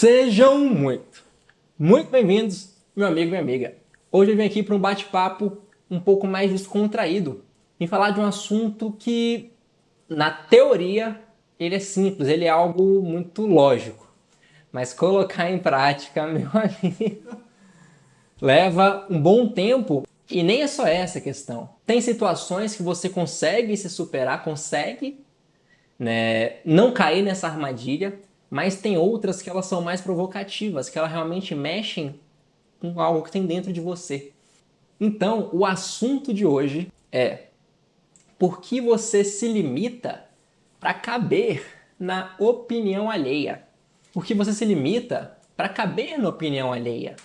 Sejam muito, muito bem-vindos, meu amigo e minha amiga. Hoje eu vim aqui para um bate-papo um pouco mais descontraído e falar de um assunto que, na teoria, ele é simples, ele é algo muito lógico. Mas colocar em prática, meu amigo, leva um bom tempo e nem é só essa questão. Tem situações que você consegue se superar, consegue né, não cair nessa armadilha, mas tem outras que elas são mais provocativas, que elas realmente mexem com algo que tem dentro de você. Então, o assunto de hoje é por que você se limita para caber na opinião alheia? Por que você se limita para caber na opinião alheia?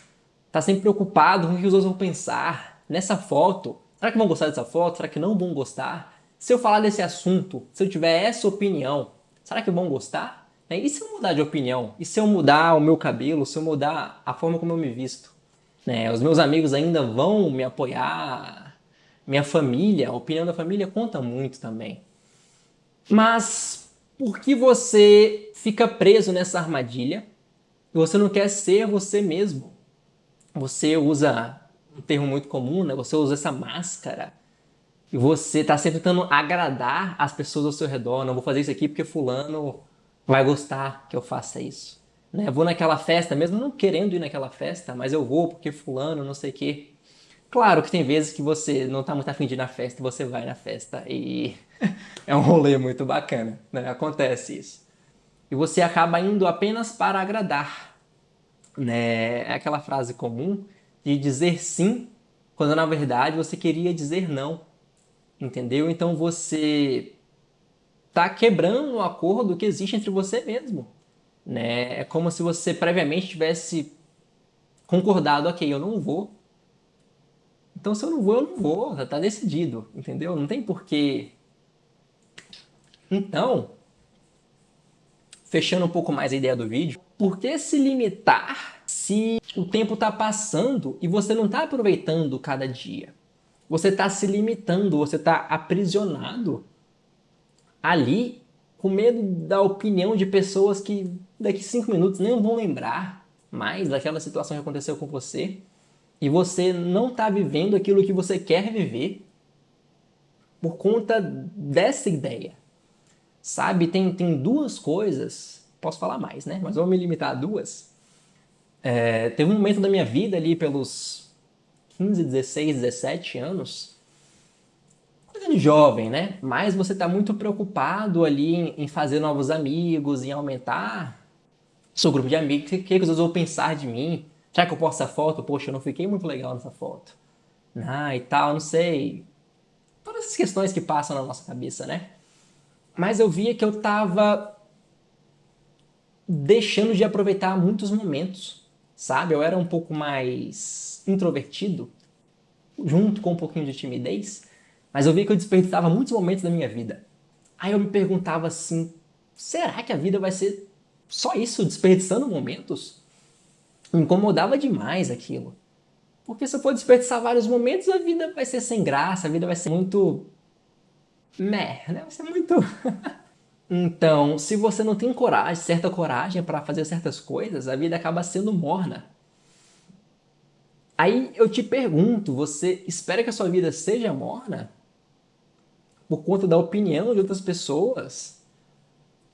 Tá sempre preocupado com o que os outros vão pensar nessa foto. Será que vão gostar dessa foto? Será que não vão gostar? Se eu falar desse assunto, se eu tiver essa opinião, será que vão gostar? Né? E se eu mudar de opinião? E se eu mudar o meu cabelo? Se eu mudar a forma como eu me visto? Né? Os meus amigos ainda vão me apoiar? Minha família, a opinião da família conta muito também. Mas por que você fica preso nessa armadilha? Você não quer ser você mesmo. Você usa um termo muito comum, né? Você usa essa máscara. E você está sempre tentando agradar as pessoas ao seu redor. Não vou fazer isso aqui porque fulano vai gostar que eu faça isso. Né? Vou naquela festa, mesmo não querendo ir naquela festa, mas eu vou porque fulano, não sei o quê. Claro que tem vezes que você não está muito afim de ir na festa e você vai na festa e é um rolê muito bacana, né? Acontece isso. E você acaba indo apenas para agradar, né? É aquela frase comum de dizer sim quando na verdade você queria dizer não, entendeu? Então você está quebrando o acordo que existe entre você mesmo. Né? É como se você previamente tivesse concordado, ok, eu não vou. Então se eu não vou, eu não vou, já está decidido, entendeu? Não tem porquê. Então, fechando um pouco mais a ideia do vídeo, por que se limitar se o tempo está passando e você não está aproveitando cada dia? Você está se limitando, você está aprisionado ali com medo da opinião de pessoas que daqui cinco minutos nem vão lembrar mais daquela situação que aconteceu com você e você não está vivendo aquilo que você quer viver por conta dessa ideia. Sabe, tem, tem duas coisas, posso falar mais, né? Mas vou me limitar a duas. É, teve um momento da minha vida ali pelos 15, 16, 17 anos coisa de jovem, né? Mas você está muito preocupado ali em, fazer novos amigos, em aumentar seu grupo de amigos. O que, que, os vão pensar de mim? Será que eu posto essa foto? Poxa, eu não fiquei muito legal nessa foto. Ah, e tal, não sei. Todas essas questões que passam na nossa cabeça, né? Mas eu via que eu estava deixando de aproveitar muitos momentos, sabe? Eu era um pouco mais introvertido, junto com um pouquinho de timidez. Mas eu vi que eu desperdiçava muitos momentos da minha vida. Aí eu me perguntava assim, será que a vida vai ser só isso, desperdiçando momentos? Me incomodava demais aquilo. Porque se eu for desperdiçar vários momentos, a vida vai ser sem graça, a vida vai ser muito... Meh, né? Vai ser muito... então, se você não tem coragem, certa coragem para fazer certas coisas, a vida acaba sendo morna. Aí eu te pergunto, você espera que a sua vida seja morna? Por conta da opinião de outras pessoas.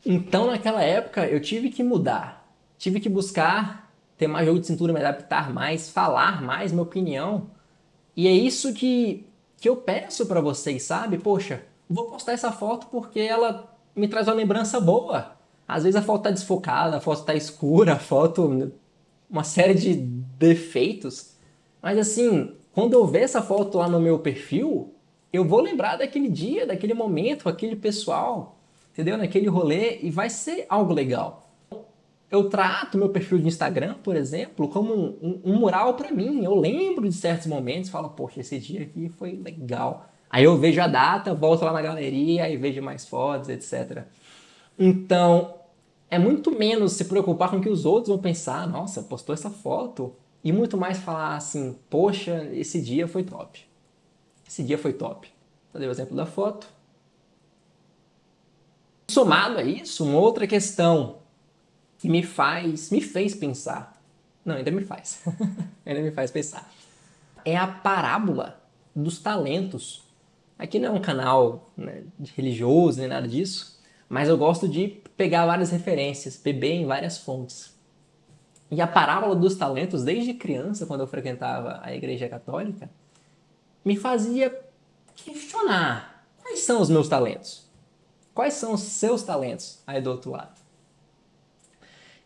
Então, naquela época, eu tive que mudar. Tive que buscar ter mais jogo de cintura, me adaptar mais, falar mais minha opinião. E é isso que, que eu peço para vocês, sabe? Poxa, vou postar essa foto porque ela me traz uma lembrança boa. Às vezes a foto tá desfocada, a foto tá escura, a foto... uma série de defeitos. Mas assim, quando eu ver essa foto lá no meu perfil, eu vou lembrar daquele dia, daquele momento, aquele pessoal, entendeu? Naquele rolê e vai ser algo legal. Eu trato meu perfil de Instagram, por exemplo, como um, um, um mural para mim. Eu lembro de certos momentos, falo, poxa, esse dia aqui foi legal. Aí eu vejo a data, volto lá na galeria e vejo mais fotos, etc. Então, é muito menos se preocupar com o que os outros vão pensar, nossa, postou essa foto, e muito mais falar assim, poxa, esse dia foi top. Esse dia foi top. Eu dei o exemplo da foto. Somado a isso, uma outra questão e me faz, me fez pensar. Não, ainda me faz. ainda me faz pensar. É a parábola dos talentos. Aqui não é um canal né, religioso nem nada disso, mas eu gosto de pegar várias referências, beber em várias fontes. E a parábola dos talentos, desde criança, quando eu frequentava a igreja católica, me fazia questionar quais são os meus talentos. Quais são os seus talentos aí do outro lado?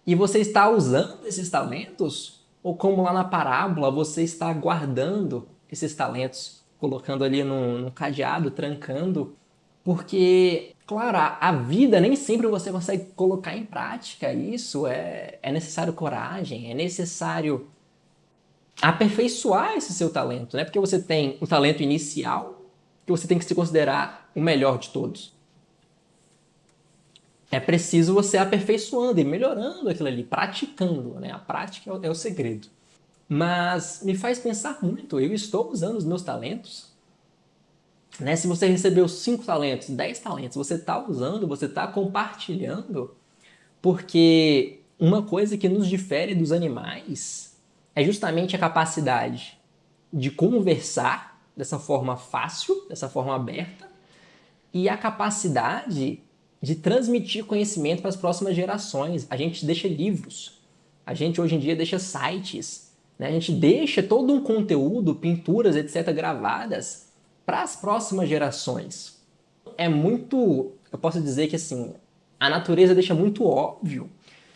E você está usando esses talentos? Ou como lá na parábola, você está guardando esses talentos, colocando ali num, cadeado, trancando? Porque, claro, a, vida nem sempre você consegue colocar em prática isso. É, é necessário coragem, é necessário aperfeiçoar esse seu talento, né? Porque você tem o talento inicial, que você tem que se considerar o melhor de todos é preciso você aperfeiçoando e melhorando aquilo ali, praticando, né? A prática é o, é o segredo. Mas me faz pensar muito, eu estou usando os meus talentos, né? Se você recebeu 5 talentos, 10 talentos, você está usando, você está compartilhando, porque uma coisa que nos difere dos animais é justamente a capacidade de conversar dessa forma fácil, dessa forma aberta, e a capacidade de transmitir conhecimento para as próximas gerações. A gente deixa livros, a gente hoje em dia deixa sites, né? a gente deixa todo um conteúdo, pinturas, etc., gravadas para as próximas gerações. É muito, eu posso dizer que assim, a natureza deixa muito óbvio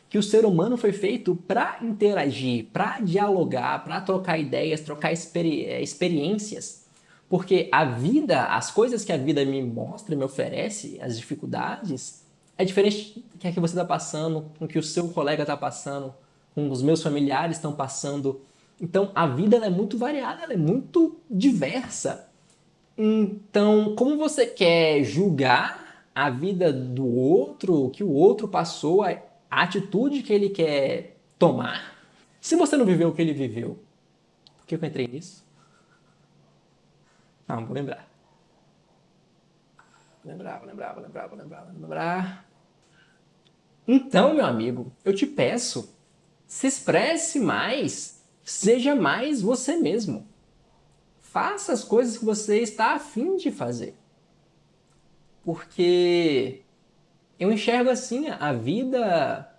que o ser humano foi feito para interagir, para dialogar, para trocar ideias, trocar experi eh, experiências porque a vida, as coisas que a vida me mostra, me oferece, as dificuldades, é diferente do que, é que você está passando, com o que o seu colega está passando, com os meus familiares estão passando. Então, a vida é muito variada, ela é muito diversa. Então, como você quer julgar a vida do outro, o que o outro passou, a atitude que ele quer tomar, se você não viveu o que ele viveu? Por que eu entrei nisso? Não, vou lembrar. Vou lembrar, vou lembrar, vou lembrar, vou lembrar, vou lembrar. Então, meu amigo, eu te peço, se expresse mais, seja mais você mesmo. Faça as coisas que você está afim de fazer. Porque eu enxergo assim, a vida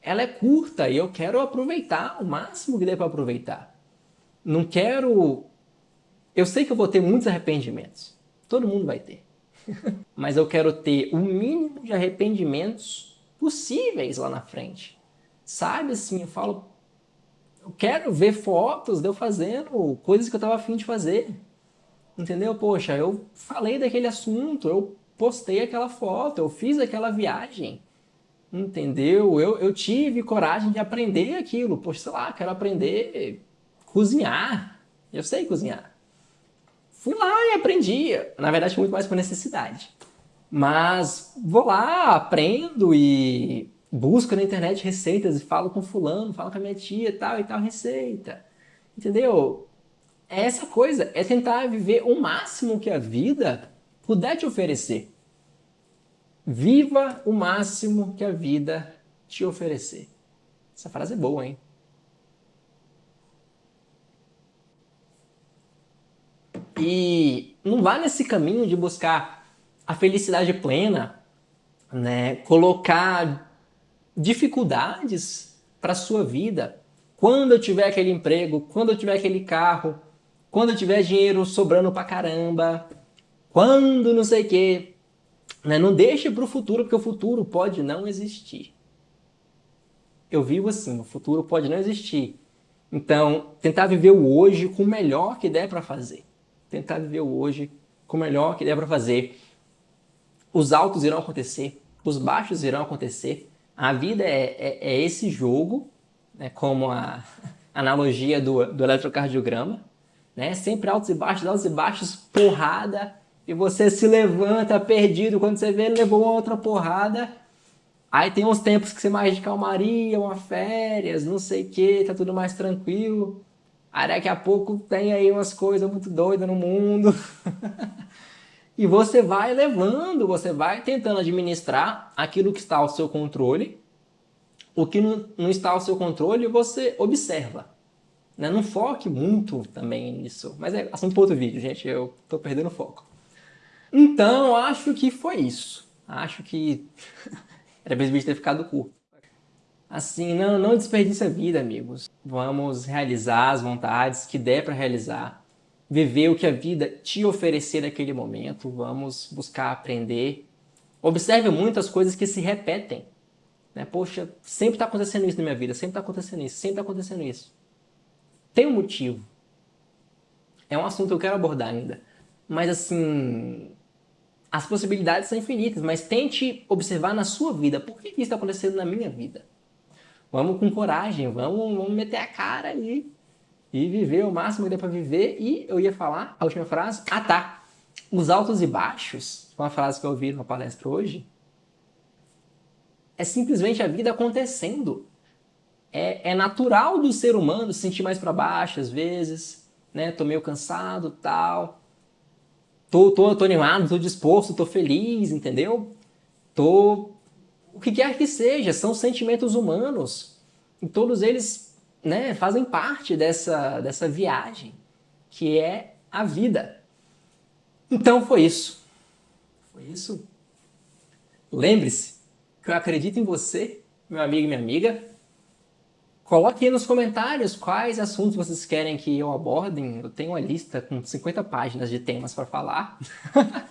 ela é curta e eu quero aproveitar o máximo que der para aproveitar. Não quero eu sei que eu vou ter muitos arrependimentos. Todo mundo vai ter. Mas eu quero ter o mínimo de arrependimentos possíveis lá na frente. Sabe assim, eu falo, eu quero ver fotos de eu fazendo coisas que eu estava afim de fazer. Entendeu? Poxa, eu falei daquele assunto, eu postei aquela foto, eu fiz aquela viagem. Entendeu? Eu, eu tive coragem de aprender aquilo. Poxa, sei lá, quero aprender cozinhar. Eu sei cozinhar. Fui lá e aprendi. Na verdade, muito mais por necessidade. Mas vou lá, aprendo e busco na internet receitas e falo com fulano, falo com a minha tia tal e tal receita. Entendeu? É essa coisa, é tentar viver o máximo que a vida puder te oferecer. Viva o máximo que a vida te oferecer. Essa frase é boa, hein? E não vá nesse caminho de buscar a felicidade plena, né? colocar dificuldades para a sua vida. Quando eu tiver aquele emprego, quando eu tiver aquele carro, quando eu tiver dinheiro sobrando pra caramba, quando não sei o quê. Né? Não deixe para o futuro, porque o futuro pode não existir. Eu vivo assim, o futuro pode não existir. Então, tentar viver o hoje com o melhor que der para fazer tentar viver o hoje com o melhor que der para fazer. Os altos irão acontecer, os baixos irão acontecer. A vida é, é, é esse jogo, né, como a analogia do, do eletrocardiograma, né? sempre altos e baixos, altos e baixos, porrada, e você se levanta perdido, quando você vê, ele levou uma outra porrada. Aí tem uns tempos que você mais de calmaria, uma férias, não sei o que, tá tudo mais tranquilo. Aí daqui a pouco tem aí umas coisas muito doidas no mundo. e você vai levando, você vai tentando administrar aquilo que está ao seu controle, O que não, não está ao seu controle, você observa. Né? Não foque muito também nisso. Mas é assunto para outro vídeo, gente. Eu tô perdendo foco. Então, acho que foi isso. Acho que era vídeo ter ficado curto. Assim, não, não desperdice a vida, amigos. Vamos realizar as vontades que der para realizar. Viver o que a vida te oferecer naquele momento. Vamos buscar aprender. Observe muitas coisas que se repetem. Né? Poxa, sempre está acontecendo isso na minha vida, sempre está acontecendo isso, sempre está acontecendo isso. Tem um motivo. É um assunto que eu quero abordar ainda. Mas assim, as possibilidades são infinitas, mas tente observar na sua vida. Por que isso está acontecendo na minha vida? Vamos com coragem, vamos, vamos meter a cara e, e viver o máximo que dá para viver. E eu ia falar, a última frase, ah tá, os altos e baixos, uma frase que eu ouvi numa palestra hoje, é simplesmente a vida acontecendo. É, é natural do ser humano se sentir mais para baixo às vezes, né? Tô meio cansado, tal tô, tô, tô animado, tô disposto, tô feliz, entendeu? Tô... O que quer que seja, são sentimentos humanos. E todos eles né, fazem parte dessa, dessa viagem, que é a vida. Então foi isso. Foi isso. Lembre-se que eu acredito em você, meu amigo e minha amiga. Coloque aí nos comentários quais assuntos vocês querem que eu abordem. Eu tenho uma lista com 50 páginas de temas para falar.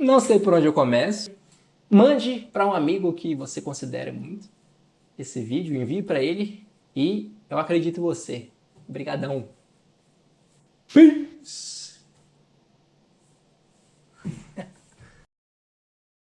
Não sei por onde eu começo. Mande para um amigo que você considere muito esse vídeo, envie para ele e eu acredito em você. Obrigadão. Peace!